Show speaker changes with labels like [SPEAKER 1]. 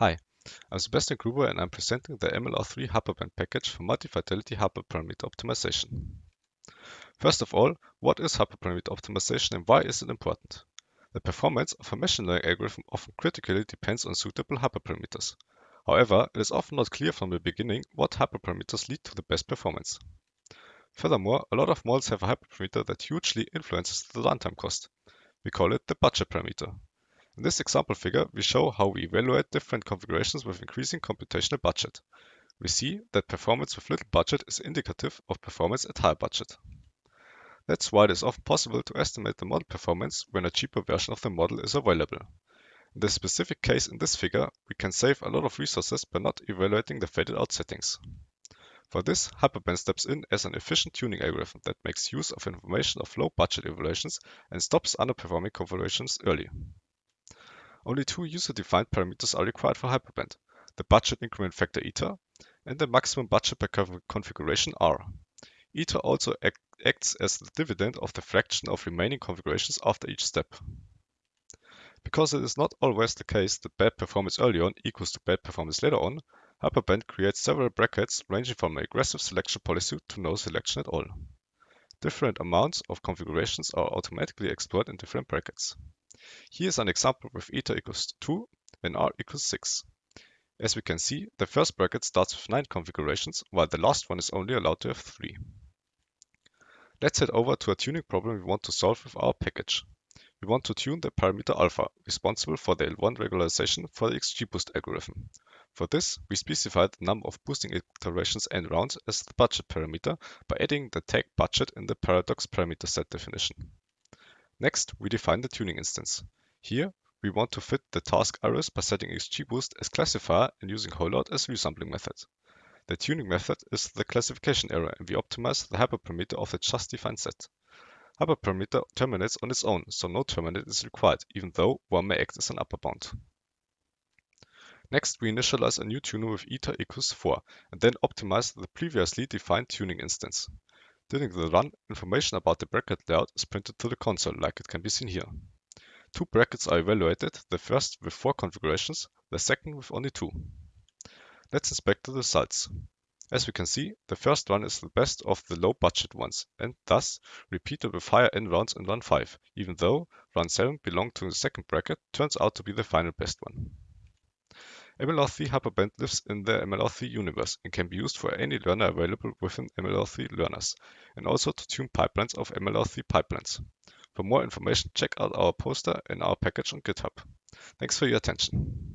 [SPEAKER 1] Hi, I'm Sebastian Gruber and I'm presenting the MLR3 Hyperband package for multi-fidelity hyperparameter optimization. First of all, what is hyperparameter optimization and why is it important? The performance of a machine learning algorithm often critically depends on suitable hyperparameters. However, it is often not clear from the beginning what hyperparameters lead to the best performance. Furthermore, a lot of models have a hyperparameter that hugely influences the runtime cost. We call it the budget parameter. In this example figure, we show how we evaluate different configurations with increasing computational budget. We see that performance with little budget is indicative of performance at high budget. That's why it is often possible to estimate the model performance when a cheaper version of the model is available. In the specific case in this figure, we can save a lot of resources by not evaluating the faded out settings. For this, Hyperband steps in as an efficient tuning algorithm that makes use of information of low budget evaluations and stops underperforming configurations early. Only two user-defined parameters are required for Hyperband, the budget increment factor eta and the maximum budget per configuration r. Eta also act acts as the dividend of the fraction of remaining configurations after each step. Because it is not always the case that bad performance early on equals to bad performance later on, Hyperband creates several brackets ranging from an aggressive selection policy to no selection at all. Different amounts of configurations are automatically explored in different brackets. Here is an example with eta equals 2 and r equals 6. As we can see, the first bracket starts with 9 configurations, while the last one is only allowed to have 3. Let's head over to a tuning problem we want to solve with our package. We want to tune the parameter alpha, responsible for the L1 regularization for the XGBoost algorithm. For this, we specify the number of boosting iterations n rounds as the budget parameter by adding the tag budget in the paradox parameter set definition. Next, we define the tuning instance. Here, we want to fit the task iris by setting XGBoost as classifier and using holdout as resampling method. The tuning method is the classification error and we optimize the hyperparameter of the just defined set. Hyperparameter terminates on its own, so no terminate is required, even though one may act as an upper bound. Next, we initialize a new tuner with eta equals 4 and then optimize the previously defined tuning instance. During the run, information about the bracket layout is printed to the console, like it can be seen here. Two brackets are evaluated, the first with four configurations, the second with only two. Let's inspect the results. As we can see, the first run is the best of the low budget ones, and thus repeated with higher n rounds in run 5, even though run 7 belonged to the second bracket turns out to be the final best one. MLR3 Hyperband lives in the MLR3 universe and can be used for any learner available within MLR3 learners, and also to tune pipelines of MLR3 pipelines. For more information, check out our poster and our package on GitHub. Thanks for your attention.